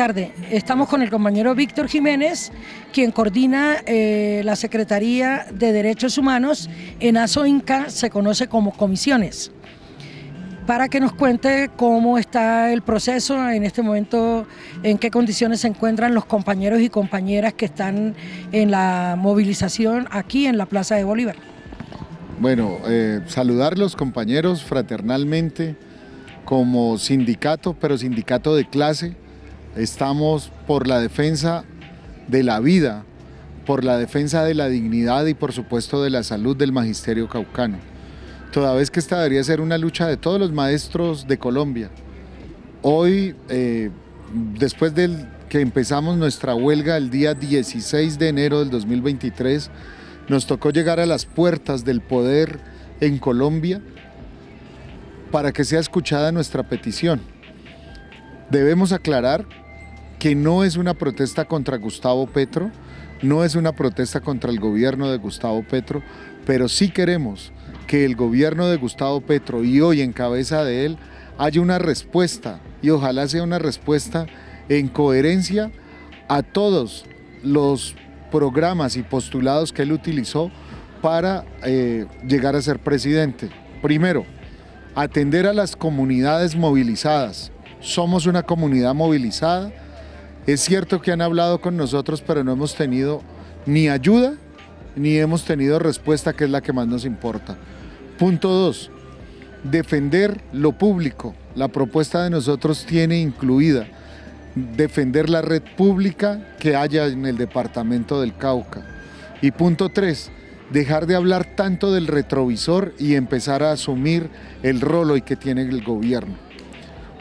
tarde. Estamos con el compañero Víctor Jiménez, quien coordina eh, la Secretaría de Derechos Humanos en ASOINCA, se conoce como comisiones, para que nos cuente cómo está el proceso en este momento, en qué condiciones se encuentran los compañeros y compañeras que están en la movilización aquí en la Plaza de Bolívar. Bueno, eh, saludar los compañeros fraternalmente como sindicato, pero sindicato de clase, Estamos por la defensa de la vida, por la defensa de la dignidad y por supuesto de la salud del magisterio caucano. Toda vez que esta debería ser una lucha de todos los maestros de Colombia. Hoy, eh, después de que empezamos nuestra huelga el día 16 de enero del 2023, nos tocó llegar a las puertas del poder en Colombia para que sea escuchada nuestra petición. Debemos aclarar que no es una protesta contra Gustavo Petro, no es una protesta contra el gobierno de Gustavo Petro, pero sí queremos que el gobierno de Gustavo Petro y hoy en cabeza de él haya una respuesta y ojalá sea una respuesta en coherencia a todos los programas y postulados que él utilizó para eh, llegar a ser presidente. Primero, atender a las comunidades movilizadas. Somos una comunidad movilizada, es cierto que han hablado con nosotros, pero no hemos tenido ni ayuda ni hemos tenido respuesta, que es la que más nos importa. Punto dos, defender lo público. La propuesta de nosotros tiene incluida defender la red pública que haya en el departamento del Cauca. Y punto tres, dejar de hablar tanto del retrovisor y empezar a asumir el rol hoy que tiene el gobierno.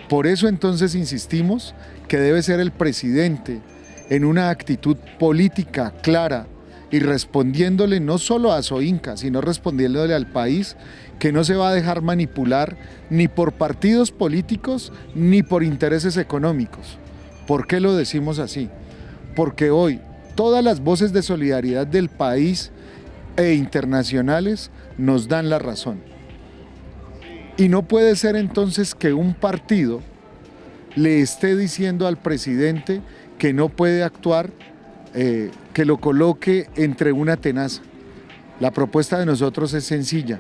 Por eso entonces insistimos que debe ser el presidente en una actitud política clara y respondiéndole no solo a Soinca, sino respondiéndole al país que no se va a dejar manipular ni por partidos políticos ni por intereses económicos. ¿Por qué lo decimos así? Porque hoy todas las voces de solidaridad del país e internacionales nos dan la razón. Y no puede ser entonces que un partido le esté diciendo al presidente que no puede actuar, eh, que lo coloque entre una tenaza. La propuesta de nosotros es sencilla.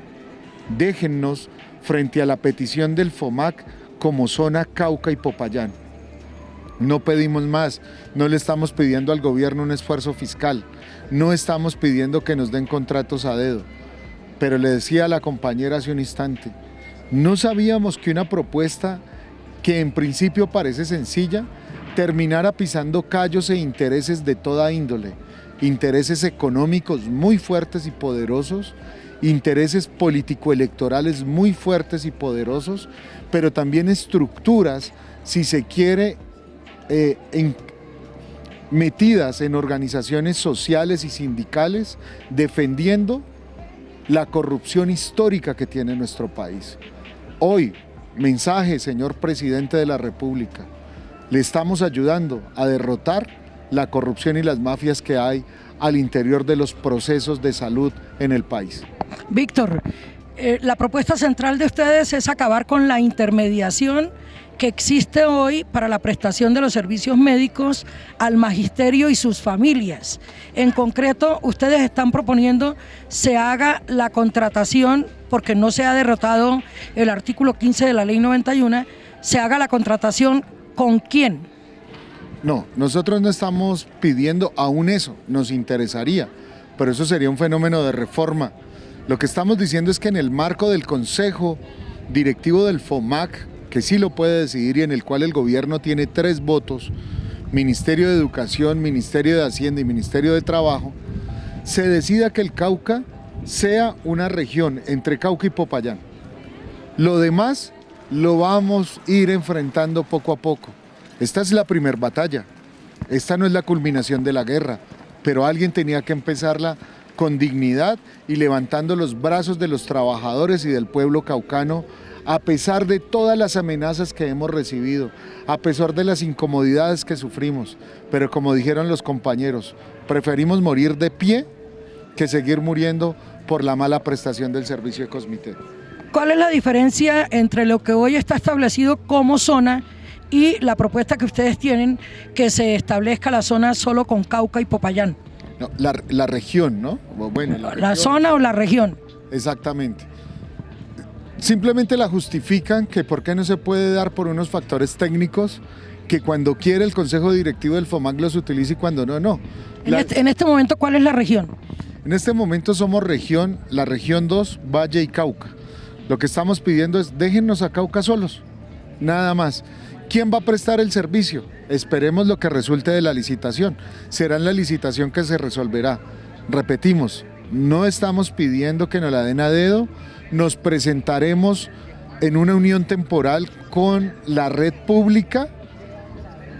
Déjennos frente a la petición del FOMAC como zona Cauca y Popayán. No pedimos más, no le estamos pidiendo al gobierno un esfuerzo fiscal, no estamos pidiendo que nos den contratos a dedo. Pero le decía a la compañera hace un instante, no sabíamos que una propuesta que en principio parece sencilla, terminara pisando callos e intereses de toda índole, intereses económicos muy fuertes y poderosos, intereses político-electorales muy fuertes y poderosos, pero también estructuras, si se quiere, eh, metidas en organizaciones sociales y sindicales, defendiendo la corrupción histórica que tiene nuestro país. Hoy, mensaje, señor Presidente de la República, le estamos ayudando a derrotar la corrupción y las mafias que hay al interior de los procesos de salud en el país. Víctor, eh, la propuesta central de ustedes es acabar con la intermediación que existe hoy para la prestación de los servicios médicos al magisterio y sus familias. En concreto, ustedes están proponiendo se haga la contratación, porque no se ha derrotado el artículo 15 de la ley 91, se haga la contratación con quién. No, nosotros no estamos pidiendo aún eso, nos interesaría, pero eso sería un fenómeno de reforma. Lo que estamos diciendo es que en el marco del Consejo Directivo del FOMAC, que sí lo puede decidir y en el cual el gobierno tiene tres votos, Ministerio de Educación, Ministerio de Hacienda y Ministerio de Trabajo, se decida que el Cauca sea una región entre Cauca y Popayán. Lo demás lo vamos a ir enfrentando poco a poco. Esta es la primera batalla, esta no es la culminación de la guerra, pero alguien tenía que empezarla con dignidad y levantando los brazos de los trabajadores y del pueblo caucano a pesar de todas las amenazas que hemos recibido, a pesar de las incomodidades que sufrimos. Pero como dijeron los compañeros, preferimos morir de pie que seguir muriendo por la mala prestación del servicio de Cosmite. ¿Cuál es la diferencia entre lo que hoy está establecido como zona y la propuesta que ustedes tienen que se establezca la zona solo con Cauca y Popayán. la, región, ¿no? Bueno, la, zona o la región. Exactamente. Simplemente la justifican que por qué no se puede dar por unos factores técnicos que cuando quiere el Consejo Directivo del FOMAC los utilice y cuando no, no. En, este, en este momento, ¿cuál es la región? En este momento somos región, la región 2, Valle y Cauca. Lo que estamos pidiendo es déjennos a Cauca solos, nada más. ¿Quién va a prestar el servicio? Esperemos lo que resulte de la licitación. Será en la licitación que se resolverá. Repetimos, no estamos pidiendo que nos la den a dedo, nos presentaremos en una unión temporal con la red pública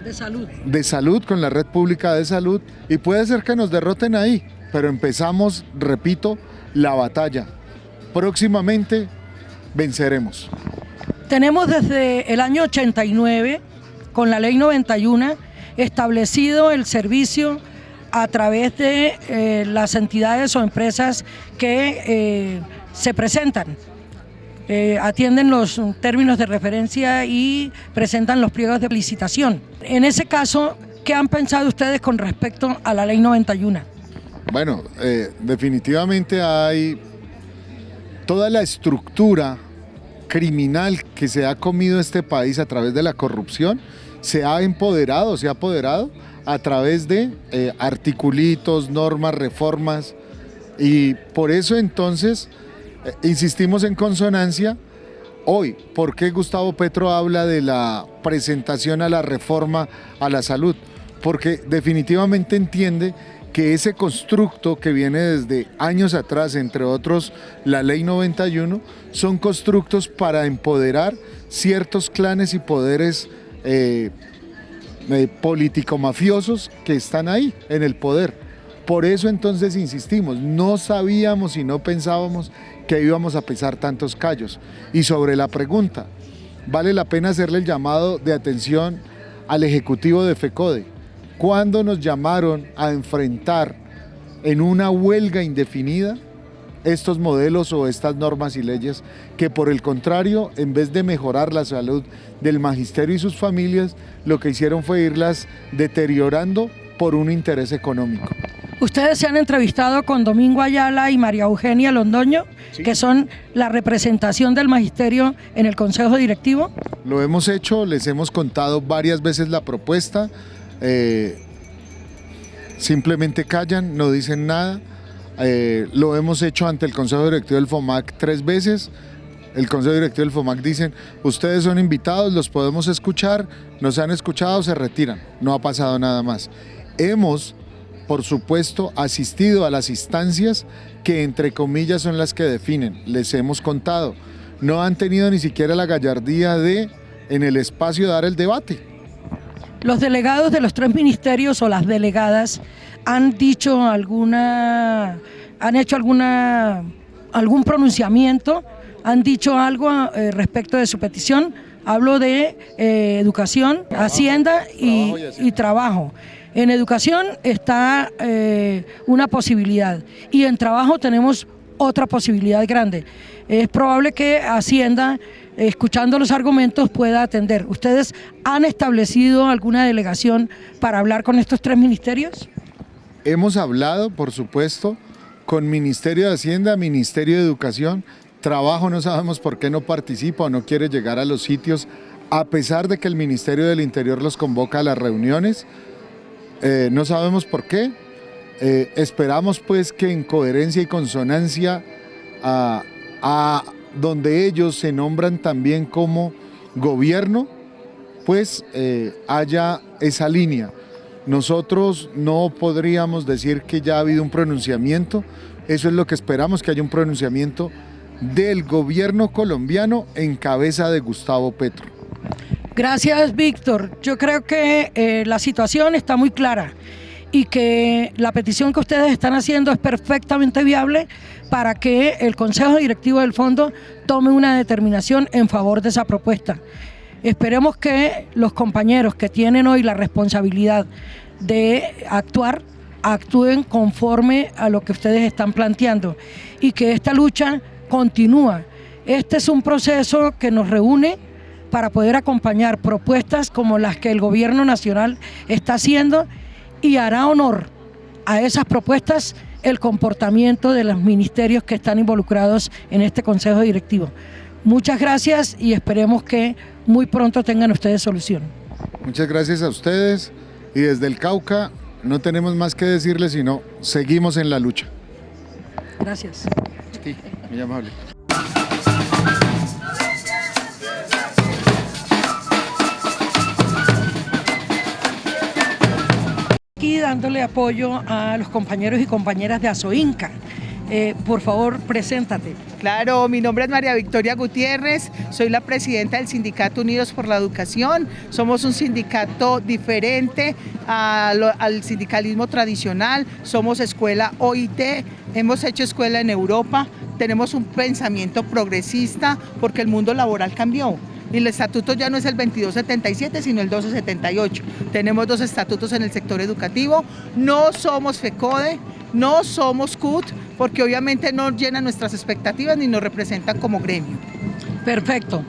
de salud. De salud, con la red pública de salud, y puede ser que nos derroten ahí, pero empezamos, repito, la batalla. Próximamente venceremos. Tenemos desde el año 89, con la ley 91, establecido el servicio a través de eh, las entidades o empresas que eh, se presentan. Eh, atienden los términos de referencia y presentan los pliegos de licitación. En ese caso, ¿qué han pensado ustedes con respecto a la ley 91? Bueno, definitivamente hay toda la estructura criminal que se ha comido este país a través de la corrupción se ha empoderado, se ha apoderado a través de eh, articulitos, normas, reformas y por eso entonces eh, insistimos en consonancia hoy. ¿Por qué Gustavo Petro habla de la presentación a la reforma a la salud? Porque definitivamente entiende que ese constructo que viene desde años atrás, entre otros la ley 91, son constructos para empoderar ciertos clanes y poderes eh, eh, político-mafiosos que están ahí en el poder. Por eso entonces insistimos, no sabíamos y no pensábamos que íbamos a pesar tantos callos. Y sobre la pregunta, vale la pena hacerle el llamado de atención al Ejecutivo de FECODE cuando nos llamaron a enfrentar en una huelga indefinida estos modelos o estas normas y leyes que por el contrario, en vez de mejorar la salud del magisterio y sus familias, lo que hicieron fue irlas deteriorando por un interés económico. Ustedes se han entrevistado con Domingo Ayala y María Eugenia Londoño, que son la representación del magisterio en el Consejo Directivo. Lo hemos hecho, les hemos contado varias veces la propuesta, eh, simplemente callan, no dicen nada. Eh, lo hemos hecho ante el Consejo Directivo del FOMAC tres veces. El Consejo Directivo del FOMAC dicen, ustedes son invitados, los podemos escuchar, nos han escuchado, se retiran. No ha pasado nada más. Hemos, por supuesto, asistido a las instancias que entre comillas son las que definen. Les hemos contado. No han tenido ni siquiera la gallardía de, en el espacio, dar el debate. Los delegados de los tres ministerios o las delegadas han dicho alguna, han hecho alguna, algún pronunciamiento, han dicho algo eh, respecto de su petición. Hablo de eh, educación, hacienda y, trabajo. En educación está eh, una posibilidad y en trabajo tenemos otra posibilidad grande. Es probable que Hacienda escuchando los argumentos, pueda atender. ¿Ustedes han establecido alguna delegación para hablar con estos tres ministerios? Hemos hablado, por supuesto, con Ministerio de Hacienda, Ministerio de Educación. Trabajo no sabemos por qué no participa o no quiere llegar a los sitios, a pesar de que el Ministerio del Interior los convoca a las reuniones. Eh, no sabemos por qué. Eh, esperamos pues que en coherencia y consonancia a, donde ellos se nombran también como gobierno, pues eh, haya esa línea. Nosotros no podríamos decir que ya ha habido un pronunciamiento, eso es lo que esperamos, que haya un pronunciamiento del gobierno colombiano en cabeza de Gustavo Petro. Gracias, Víctor. Yo creo que eh, la situación está muy clara y que la petición que ustedes están haciendo es perfectamente viable para que el Consejo Directivo del Fondo tome una determinación en favor de esa propuesta. Esperemos que los compañeros que tienen hoy la responsabilidad de actuar, actúen conforme a lo que ustedes están planteando y que esta lucha continúa. Este es un proceso que nos reúne para poder acompañar propuestas como las que el gobierno nacional está haciendo y hará honor a esas propuestas el comportamiento de los ministerios que están involucrados en este Consejo Directivo. Muchas gracias y esperemos que muy pronto tengan ustedes solución. Muchas gracias a ustedes y desde el Cauca no tenemos más que decirles sino seguimos en la lucha. Gracias. Sí, muy amable. Aquí dándole apoyo a los compañeros y compañeras de Azoinca. Eh, por favor, preséntate. Claro, mi nombre es María Victoria Gutiérrez, soy la presidenta del Sindicato Unidos por la Educación. Somos un sindicato diferente al sindicalismo tradicional, somos escuela OIT, hemos hecho escuela en Europa, tenemos un pensamiento progresista porque el mundo laboral cambió y el estatuto ya no es el 2277, sino el 1278. Tenemos dos estatutos en el sector educativo, no somos FECODE, no somos CUT, porque obviamente no llenan nuestras expectativas ni nos representan como gremio. Perfecto.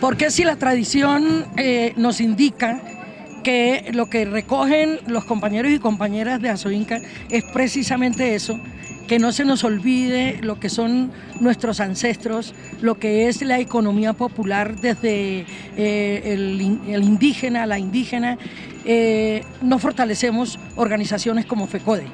Porque si la tradición eh, nos indica que lo que recogen los compañeros y compañeras de Azoinca es precisamente eso, que no se nos olvide lo que son nuestros ancestros, lo que es la economía popular desde eh, el, indígena, la indígena, eh, no fortalecemos organizaciones como FECODE.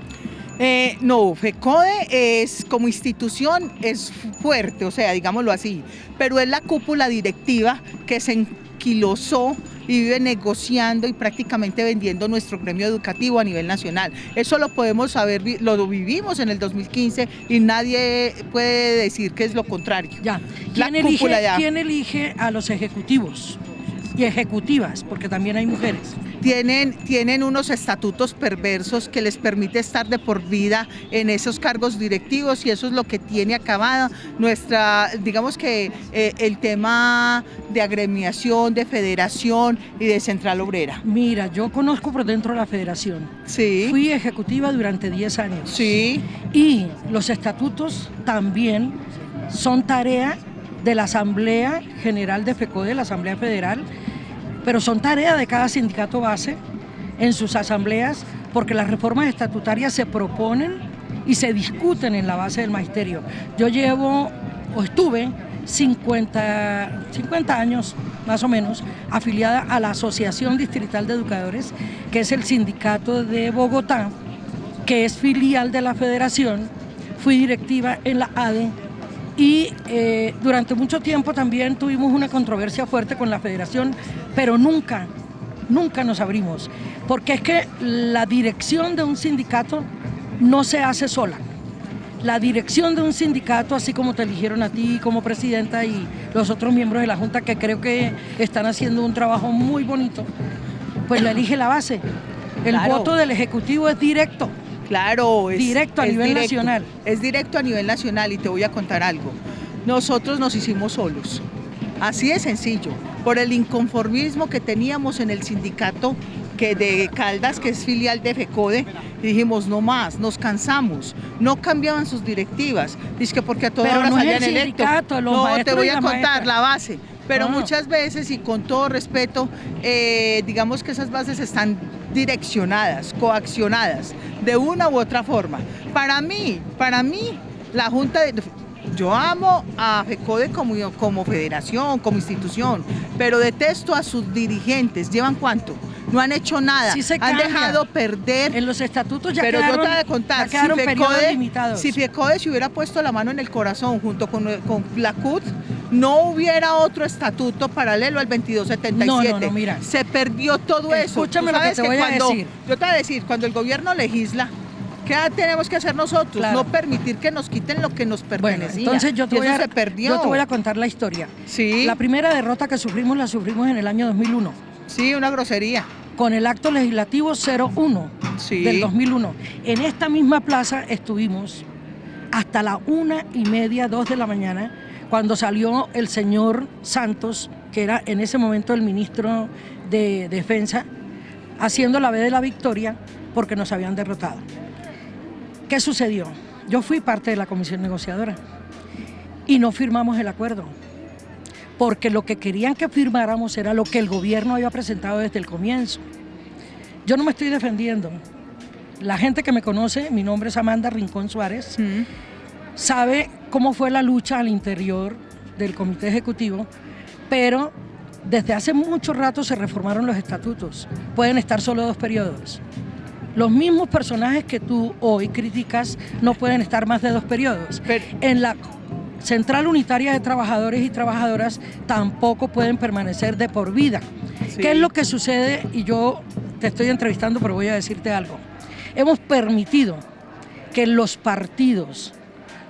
Eh, no, FECODE es como institución es fuerte, o sea, digámoslo así, pero es la cúpula directiva que se enquilosó vive negociando y prácticamente vendiendo nuestro gremio educativo a nivel nacional. Eso lo podemos saber, lo vivimos en el 2015 y nadie puede decir que es lo contrario. Ya. ¿Quién, elige, ¿quién elige a los ejecutivos y ejecutivas? Porque también hay mujeres tienen, tienen unos estatutos perversos que les permite estar de por vida en esos cargos directivos y eso es lo que tiene acabada nuestra, digamos que eh, el tema de agremiación, de federación y de central obrera. Mira, yo conozco por dentro la federación. Sí. Fui ejecutiva durante 10 años. Sí. Y los estatutos también son tarea de la Asamblea General de FECODE, la Asamblea Federal, pero son tareas de cada sindicato base en sus asambleas porque las reformas estatutarias se proponen y se discuten en la base del magisterio. Yo llevo o estuve 50, 50 años más o menos afiliada a la Asociación Distrital de Educadores, que es el sindicato de Bogotá, que es filial de la federación. Fui directiva en la ADE y eh, durante mucho tiempo también tuvimos una controversia fuerte con la federación, pero nunca, nunca nos abrimos, porque es que la dirección de un sindicato no se hace sola. La dirección de un sindicato, así como te eligieron a ti como presidenta y los otros miembros de la Junta, que creo que están haciendo un trabajo muy bonito, pues la elige la base. El voto del Ejecutivo es directo. Claro, es directo a nivel nacional. Es directo a nivel nacional y te voy a contar algo. Nosotros nos hicimos solos. Así de sencillo, por el inconformismo que teníamos en el sindicato que de Caldas, que es filial de FECODE, dijimos, no más, nos cansamos, no cambiaban sus directivas, dice que porque a todas horas no habían electo. No, te voy a contar la base, pero ah. muchas veces y con todo respeto, eh, digamos que esas bases están direccionadas, coaccionadas, de una u otra forma. Para mí, para mí, la Junta de... Yo amo a FECODE como, como federación, como institución, pero detesto a sus dirigentes. ¿Llevan cuánto? no han hecho nada, han dejado perder. En los estatutos ya Pero quedaron, yo te voy a contar, si FECODE, si FECODE se hubiera puesto la mano en el corazón junto con, con la CUT, no hubiera otro estatuto paralelo al 2277. No, no, mira. Se perdió todo eso. Escúchame lo que te voy a decir. Yo te voy a decir, cuando el gobierno legisla, ¿Qué tenemos que hacer nosotros? No permitir que nos quiten lo que nos pertenecía. Bueno, entonces yo te, voy a, se perdió. yo te voy a contar la historia. Sí. La primera derrota que sufrimos la sufrimos en el año 2001. Sí, una grosería. Con el acto legislativo 01 del 2001. En esta misma plaza estuvimos hasta la una y media, dos de la mañana, cuando salió el señor Santos, que era en ese momento el ministro de Defensa, haciendo la vez de la victoria porque nos habían derrotado. ¿Qué sucedió? Yo fui parte de la comisión negociadora y no firmamos el acuerdo porque lo que querían que firmáramos era lo que el gobierno había presentado desde el comienzo. Yo no me estoy defendiendo. La gente que me conoce, mi nombre es Amanda Rincón Suárez, sabe cómo fue la lucha al interior del comité ejecutivo, pero desde hace mucho rato se reformaron los estatutos. Pueden estar solo dos periodos. Los mismos personajes que tú hoy criticas no pueden estar más de dos periodos. en la Central Unitaria de Trabajadores y Trabajadoras tampoco pueden permanecer de por vida. ¿Qué es lo que sucede? Y yo te estoy entrevistando, pero voy a decirte algo. Hemos permitido que los partidos,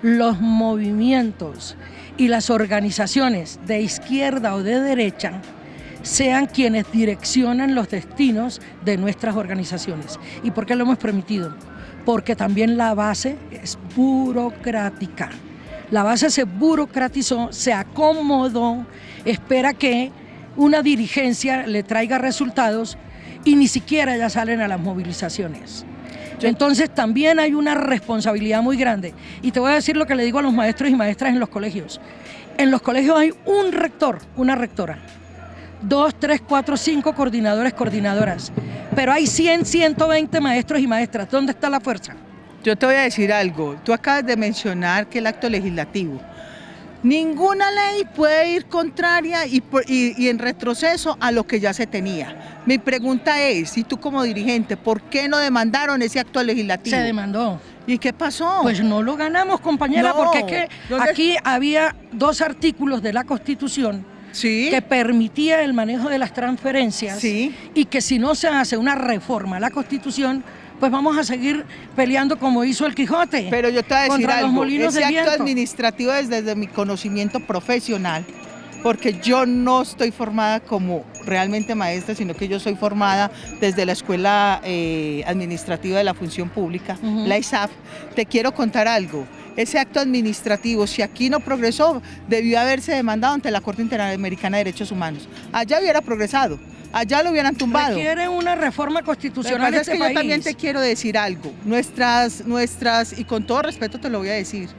los movimientos y las organizaciones de izquierda o de derecha sean quienes direccionan los destinos de nuestras organizaciones. ¿Y por qué lo hemos permitido? Porque también la base es burocrática. La base se burocratizó, se acomodó, espera que una dirigencia le traiga resultados y ni siquiera ya salen a las movilizaciones. Entonces también hay una responsabilidad muy grande. Y te voy a decir lo que le digo a los maestros y maestras en los colegios. En los colegios hay un rector, una rectora, dos, tres, cuatro, cinco coordinadores, coordinadoras. Pero hay 100, 120 maestros y maestras. ¿Dónde está la fuerza? Yo te voy a decir algo. Tú acabas de mencionar que el acto legislativo. Ninguna ley puede ir contraria y, y, en retroceso a lo que ya se tenía. Mi pregunta es, y tú como dirigente, ¿por qué no demandaron ese acto legislativo? Se demandó. ¿Y qué pasó? Pues no lo ganamos, compañera, porque es que aquí había dos artículos de la Constitución que permitía el manejo de las transferencias y que si no se hace una reforma a la Constitución, pues vamos a seguir peleando como hizo el Quijote. Pero yo te voy a decir algo, ese acto administrativo es desde mi conocimiento profesional, porque yo no estoy formada como realmente maestra, sino que yo soy formada desde la Escuela eh, Administrativa de la Función Pública, la ISAF. Te quiero contar algo ese acto administrativo, si aquí no progresó, debió haberse demandado ante la Corte Interamericana de Derechos Humanos. Allá hubiera progresado, allá lo hubieran tumbado. Requiere una reforma constitucional este es que Yo también te quiero decir algo, nuestras, nuestras, y con todo respeto te lo voy a decir,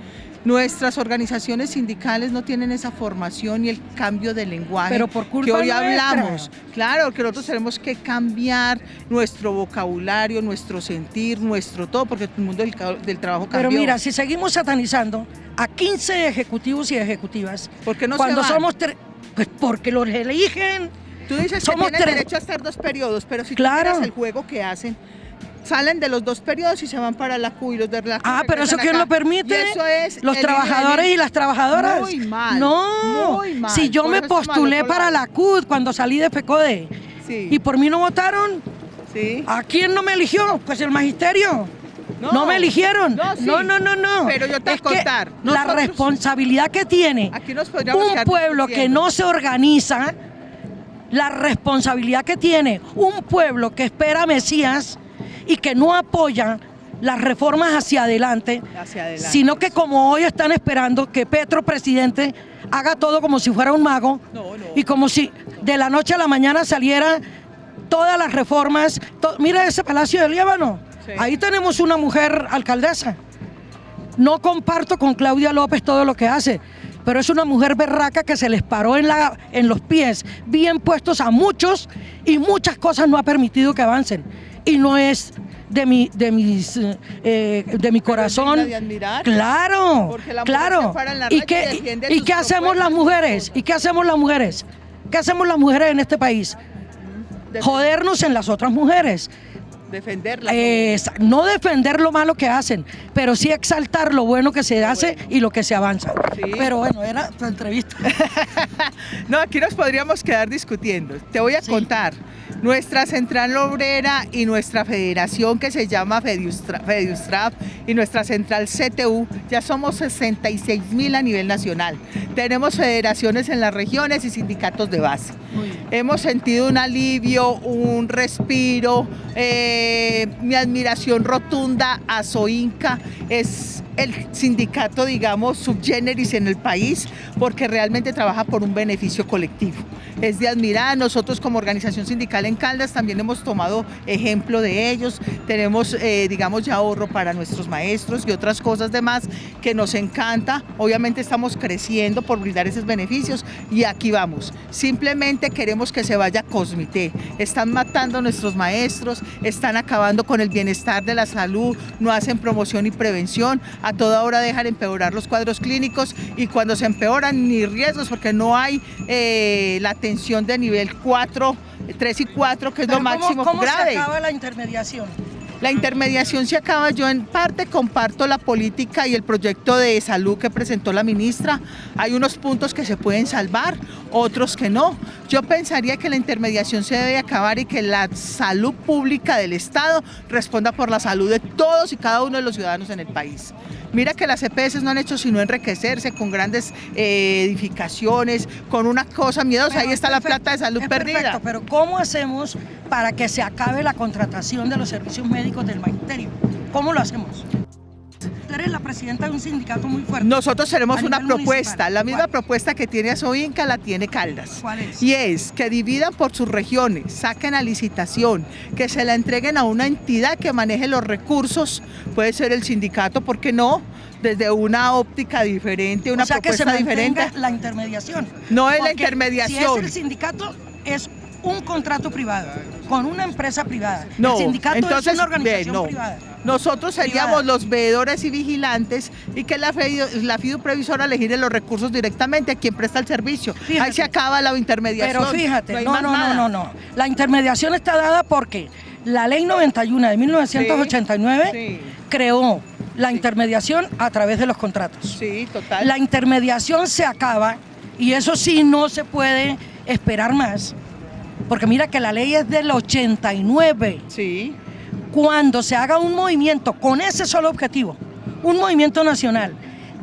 Nuestras organizaciones sindicales no tienen esa formación y el cambio de lenguaje Pero por culpa que hoy hablamos. Claro, que nosotros tenemos que cambiar nuestro vocabulario, nuestro sentir, nuestro todo, porque el mundo del, trabajo cambió. Pero mira, si seguimos satanizando a 15 ejecutivos y ejecutivas, ¿por qué no cuando se somos pues porque los eligen. Tú dices somos que tienen derecho a estar dos periodos, pero si claro. tú el juego que hacen, salen de los dos periodos y se van para la Q y los de la Ah, pero eso quién lo permite? eso es los trabajadores y las trabajadoras. Muy mal. No, muy mal. si yo me postulé para la CUD cuando salí de FECODE y por mí no votaron, sí. ¿a quién no me eligió? Pues el magisterio. No, me eligieron. No, no, no, no, Pero yo te voy a contar. la responsabilidad que tiene un pueblo que no se organiza, la responsabilidad que tiene un pueblo que espera a Mesías y que no apoyan las reformas hacia adelante, sino que como hoy están esperando que Petro, presidente, haga todo como si fuera un mago y como si de la noche a la mañana saliera todas las reformas. mira ese Palacio de Líbano, ahí tenemos una mujer alcaldesa. No comparto con Claudia López todo lo que hace, pero es una mujer berraca que se les paró en, la, en los pies, bien puestos a muchos y muchas cosas no ha permitido que avancen y no es de mi, de mis, eh, de mi corazón. Claro, claro. ¿Y qué, y, qué hacemos las mujeres? ¿Y qué hacemos las mujeres? ¿Qué hacemos las mujeres en este país? Jodernos en las otras mujeres. Defenderla. no defender lo malo que hacen, pero sí exaltar lo bueno que se hace y lo que se avanza. Pero bueno, era tu entrevista. no, aquí nos podríamos quedar discutiendo. Te voy a contar. Nuestra central obrera y nuestra federación que se llama Fediustraf y nuestra central CTU, ya somos 66 mil a nivel nacional. Tenemos federaciones en las regiones y sindicatos de base. Hemos sentido un alivio, un respiro, eh, mi admiración rotunda a Soinca es el sindicato, digamos, subgeneris en el país, porque realmente trabaja por un beneficio colectivo. Es de admirar, nosotros como organización sindical en Caldas también hemos tomado ejemplo de ellos, tenemos, eh, digamos, ya ahorro para nuestros maestros y otras cosas demás que nos encanta, obviamente estamos creciendo por brindar esos beneficios y aquí vamos, simplemente queremos que se vaya Cosmité, están matando a nuestros maestros, están acabando con el bienestar de la salud, no hacen promoción y prevención, a toda hora dejan empeorar los cuadros clínicos y cuando se empeoran ni riesgos porque no hay eh, la atención de nivel 4, 3 y 4 que es lo máximo ¿cómo, grave. se acaba la intermediación? La intermediación se acaba, yo en parte comparto la política y el proyecto de salud que presentó la ministra. Hay unos puntos que se pueden salvar, otros que no. Yo pensaría que la intermediación se debe acabar y que la salud pública del Estado responda por la salud de todos y cada uno de los ciudadanos en el país. Mira que las EPS no han hecho sino enriquecerse con grandes eh, edificaciones, con una cosa miedosa, ahí está la plata de salud perdida. Perfecto, pero ¿cómo hacemos para que se acabe la contratación de los servicios médicos del magisterio? ¿Cómo lo hacemos? Eres la presidenta de un sindicato muy fuerte. Nosotros tenemos una propuesta, municipal. la misma ¿Cuál? propuesta que tiene Asoinca la tiene Caldas. ¿Cuál es? Y es que dividan por sus regiones, saquen a licitación, que se la entreguen a una entidad que maneje los recursos, puede ser el sindicato, ¿por qué no? Desde una óptica diferente, una o sea, que se propuesta diferente. la intermediación. No es la intermediación. Si es el sindicato, es un contrato privado con una empresa privada. No, el sindicato entonces, es una organización ve, no. privada. Nosotros seríamos Privada. los veedores y vigilantes y que la, FIDU la FIDU previsora elegir los recursos directamente a quien presta el servicio. Fíjate. Ahí se acaba la intermediación. Pero fíjate, no, no, no, no, no. La intermediación está dada porque la ley 91 de 1989 Sí, creó la intermediación a través de los contratos. sí, total. La intermediación se acaba y eso sí no se puede esperar más. Porque mira que la ley es del 89. Sí, Cuando se haga un movimiento con ese solo objetivo, un movimiento nacional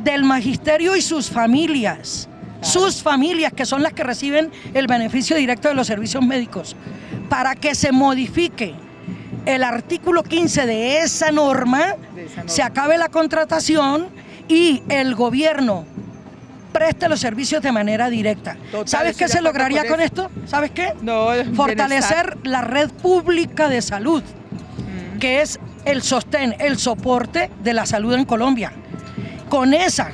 del magisterio y sus familias, sus familias que son las que reciben el beneficio directo de los servicios médicos, para que se modifique el artículo 15 de esa norma, De esa norma. se acabe la contratación y el gobierno preste los servicios de manera directa. Total, ¿Sabes qué se lograría con esto? ¿Sabes qué? no, Fortalecer la red pública de salud, bienestar. que es el sostén, el soporte de la salud en Colombia. Con esa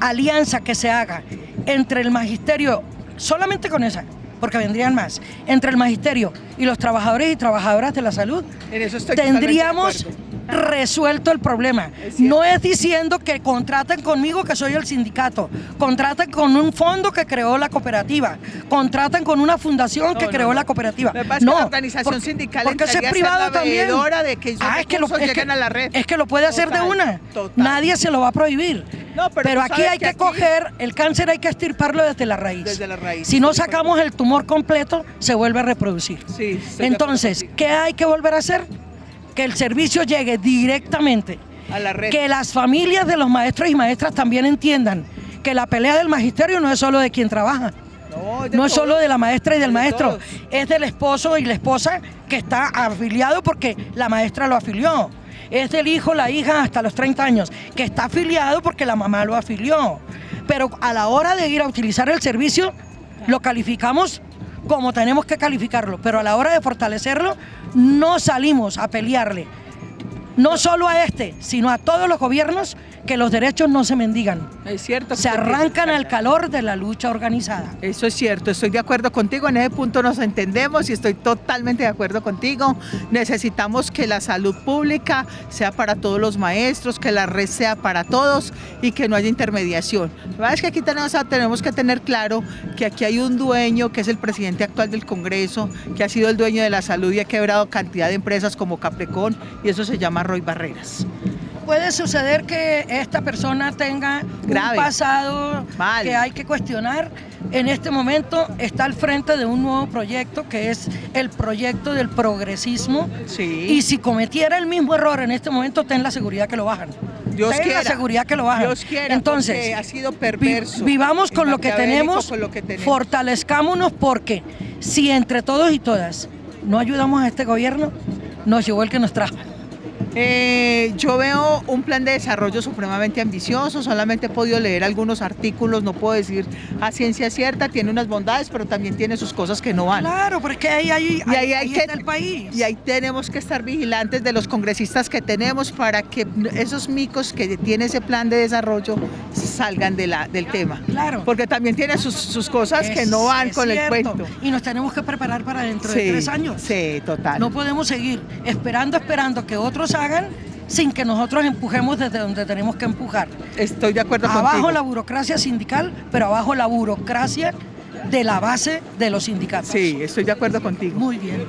alianza que se haga entre el magisterio, solamente con esa, porque vendrían más, entre el magisterio y los trabajadores y trabajadoras de la salud, Mm. En eso estoy totalmente de tendríamos. Resuelto el problema. Es. No es diciendo que contraten conmigo que soy el sindicato, contraten con un fondo que creó la cooperativa, contraten con una fundación No, que no, creó no. la cooperativa. No, la organización porque- sindical porque es privado también. de que Ah, es que, lo, es, que, a la red. es que lo puede hacer de una. total. Nadie se lo va a prohibir. Pero aquí hay que aquí- coger, el cáncer hay que estirparlo desde la raíz. Desde la raíz, Si no sacamos el tumor completo, se vuelve a reproducir. Sí, Entonces. ¿qué hay que volver a hacer? Que el servicio llegue directamente. a la red. Que las familias de los maestros y maestras también entiendan que la pelea del magisterio no es solo de quien trabaja, No, es de no es solo de la maestra y del De maestro, todos. es del esposo y la esposa que está afiliado porque la maestra lo afilió. Es del hijo, la hija hasta los 30 años, que está afiliado porque la mamá lo afilió. Pero a la hora de ir a utilizar el servicio, lo calificamos como tenemos que calificarlo, pero a la hora de fortalecerlo, no salimos a pelearle. No solo a este, sino a todos los gobiernos que los derechos no se mendigan. Es cierto. Se arrancan al calor de la lucha organizada. Eso es cierto, estoy de acuerdo contigo, en ese punto nos entendemos y estoy totalmente de acuerdo contigo. Necesitamos que la salud pública sea para todos los maestros, que la red sea para todos y que no haya intermediación. La verdad es que aquí tenemos, tenemos que tener claro que aquí hay un dueño que es el presidente actual del Congreso, que ha sido el dueño de la salud y ha quebrado cantidad de empresas como Caprecon y eso se llama Roy Barreras. Puede suceder que esta persona tenga Grave. un pasado Mal. que hay que cuestionar. En este momento está al frente de un nuevo proyecto que es el proyecto del progresismo. Sí. Y si cometiera el mismo error en este momento, ten la seguridad que lo bajan. Dios ten quiera. la seguridad que lo bajan. Dios quiera, Entonces, ha sido vi- perverso. vivamos con lo que tenemos, con lo que tenemos. fortalezcámonos porque si entre todos y todas no ayudamos a este gobierno, nos llevó el que nos trajo. Eh, yo veo un plan de desarrollo supremamente ambicioso, solamente he podido leer algunos artículos, no puedo decir a ciencia cierta, tiene unas bondades, pero también tiene sus cosas que no van. Claro, porque ahí, ahí, y ahí, hay que, está el país. Y ahí tenemos que estar vigilantes de los congresistas que tenemos para que esos micos que tiene ese plan de desarrollo salgan de la, del tema. Claro. Porque también tiene sus, sus cosas Es- que no van es con cierto. el cuento. Y nos tenemos que preparar para dentro Sí, de tres años. Sí, total. No podemos seguir esperando, esperando que otros hagan sin que nosotros empujemos desde donde tenemos que empujar. Estoy de acuerdo Abajo contigo. la burocracia sindical, pero abajo la burocracia de la base de los sindicatos. Sí, estoy de acuerdo contigo. Muy bien.